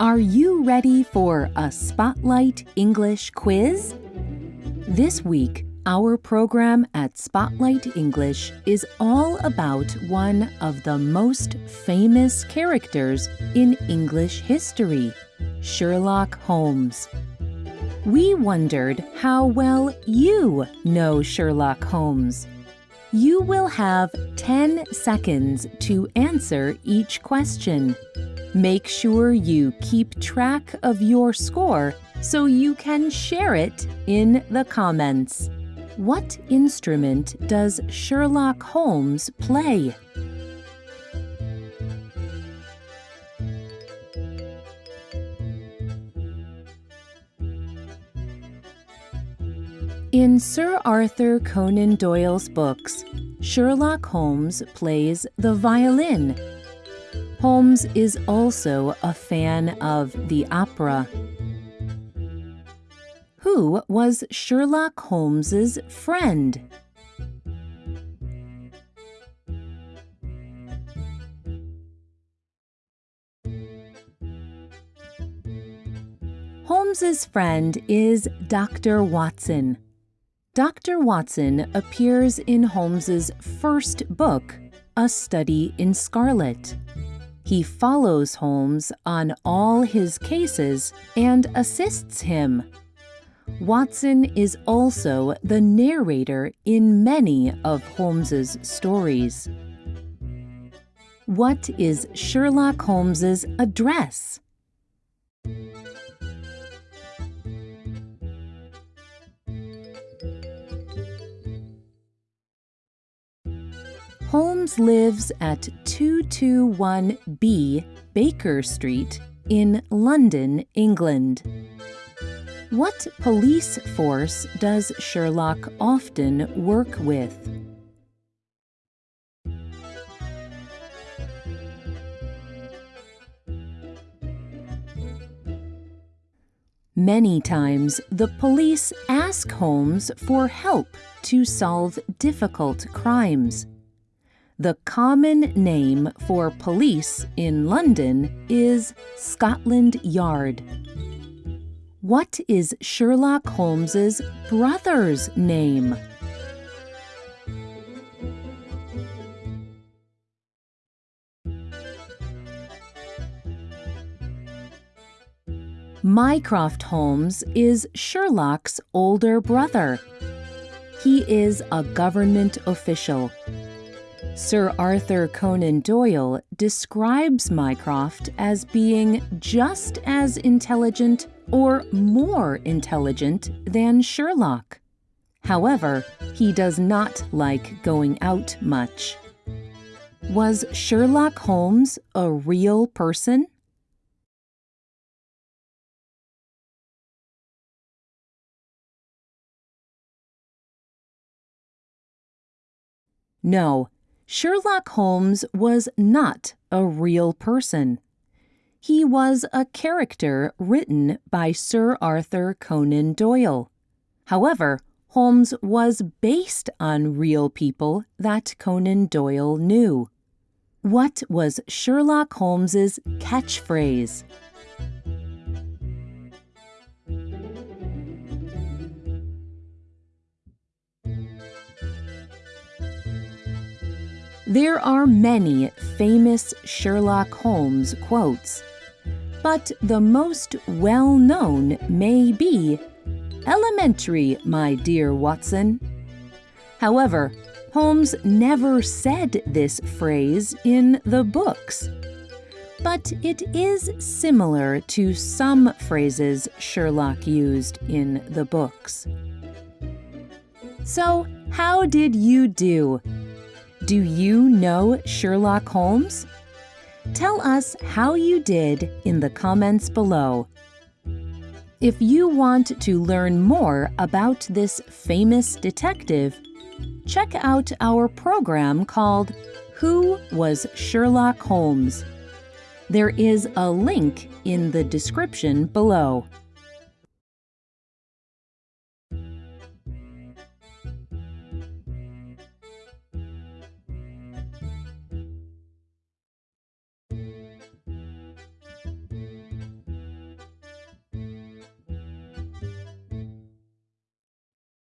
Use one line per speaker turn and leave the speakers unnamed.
Are you ready for a Spotlight English quiz? This week, our program at Spotlight English is all about one of the most famous characters in English history, Sherlock Holmes. We wondered how well you know Sherlock Holmes. You will have 10 seconds to answer each question. Make sure you keep track of your score so you can share it in the comments. What instrument does Sherlock Holmes play? In Sir Arthur Conan Doyle's books, Sherlock Holmes plays the violin. Holmes is also a fan of the opera. Who was Sherlock Holmes's friend? Holmes's friend is Dr. Watson. Dr. Watson appears in Holmes's first book, A Study in Scarlet. He follows Holmes on all his cases and assists him. Watson is also the narrator in many of Holmes's stories. What is Sherlock Holmes's address? Holmes lives at 221B Baker Street in London, England. What police force does Sherlock often work with? Many times, the police ask Holmes for help to solve difficult crimes. The common name for police in London is Scotland Yard. What is Sherlock Holmes's brother's name? Mycroft Holmes is Sherlock's older brother. He is a government official Sir Arthur Conan Doyle describes Mycroft as being just as intelligent or more intelligent than Sherlock. However, he does not like going out much. Was Sherlock Holmes a real person? No, Sherlock Holmes was not a real person. He was a character written by Sir Arthur Conan Doyle. However, Holmes was based on real people that Conan Doyle knew. What was Sherlock Holmes's catchphrase? There are many famous Sherlock Holmes quotes, but the most well known may be Elementary, my dear Watson. However, Holmes never said this phrase in the books. But it is similar to some phrases Sherlock used in the books. So, how did you do? Do you know Sherlock Holmes? Tell us how you did in the comments below. If you want to learn more about this famous detective, check out our program called Who Was Sherlock Holmes? There is a link in the description below.